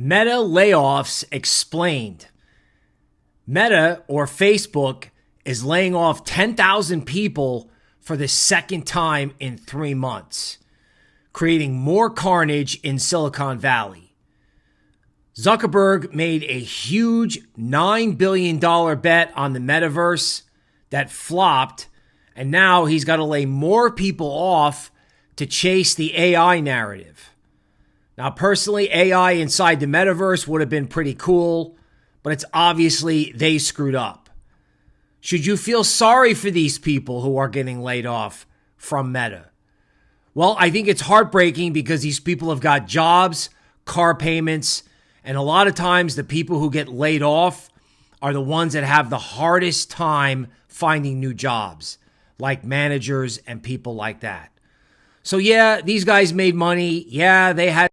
Meta layoffs explained. Meta or Facebook is laying off 10,000 people for the second time in three months, creating more carnage in Silicon Valley. Zuckerberg made a huge $9 billion bet on the metaverse that flopped, and now he's got to lay more people off to chase the AI narrative. Now, personally, AI inside the metaverse would have been pretty cool, but it's obviously they screwed up. Should you feel sorry for these people who are getting laid off from Meta? Well, I think it's heartbreaking because these people have got jobs, car payments, and a lot of times the people who get laid off are the ones that have the hardest time finding new jobs, like managers and people like that. So, yeah, these guys made money. Yeah, they had